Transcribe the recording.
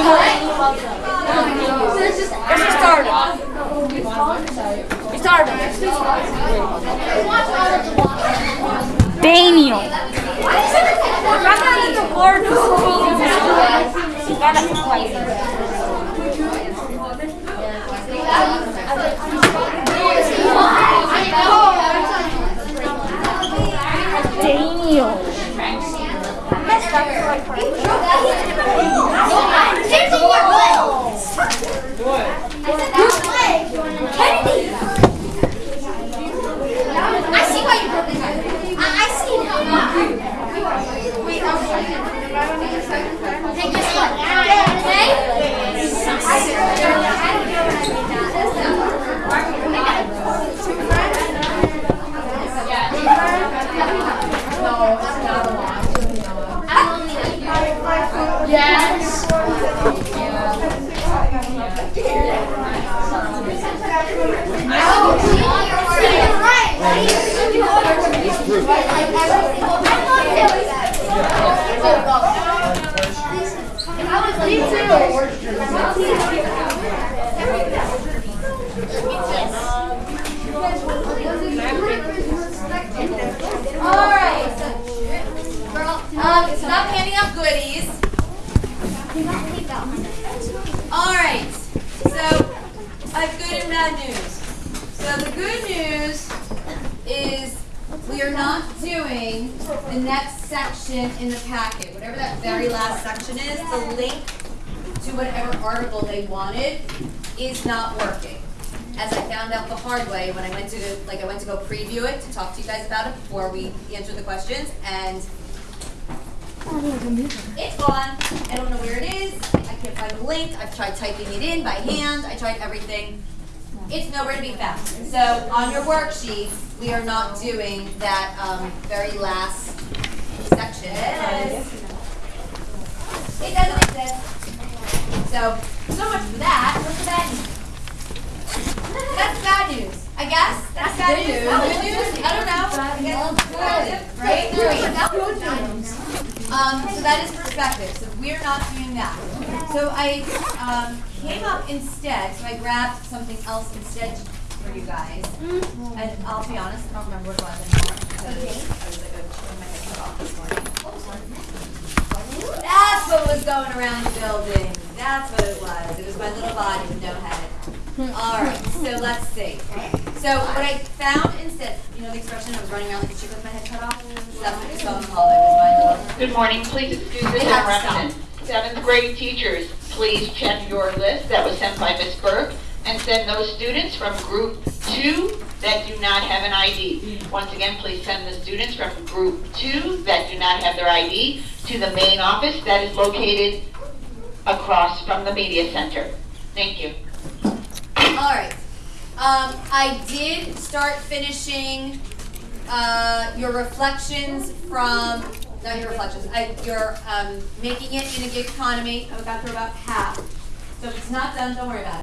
Just started. Daniel. Daniel. Kennedy! I see why you broke his heart. I, I see now. Wait, I'm Take this one. Yes. Alright, so, girl, um, stop handing out goodies. Alright, so I have good and bad news. So the good news is are not doing the next section in the packet. Whatever that very last section is, the link to whatever article they wanted is not working. As I found out the hard way when I went to, like I went to go preview it to talk to you guys about it before we answer the questions and it's gone. I don't know where it is. I can't find the link. I've tried typing it in by hand. I tried everything. It's nowhere to be found. So on your worksheet, we are not doing that um, very last section. It doesn't exist. So, so much for that. What's the bad news? That's bad news. I guess. That's bad news. Good news? I don't know. I guess. Right? Um, so that is perspective. So we're not doing that. So I um, came up instead. So I grabbed something else instead for you guys. And I'll be honest, I don't remember what it was anymore. because I was like, oh, my head cut off this morning. That's what was going around the building. That's what it was. It was my little body with no head. All right. So let's see. So what I found instead, you know the expression I was running around like a chicken with my head cut off? That's what was going on. It was my Good morning, please excuse this We have to stop. interruption. Seventh grade teachers, please check your list that was sent by Ms. Burke and send those students from group two that do not have an ID. Once again, please send the students from group two that do not have their ID to the main office that is located across from the media center. Thank you. Um, I did start finishing uh, your reflections from not your reflections. I, your um, making it in a gig economy. I've got through about half. So if it's not done, don't worry about it.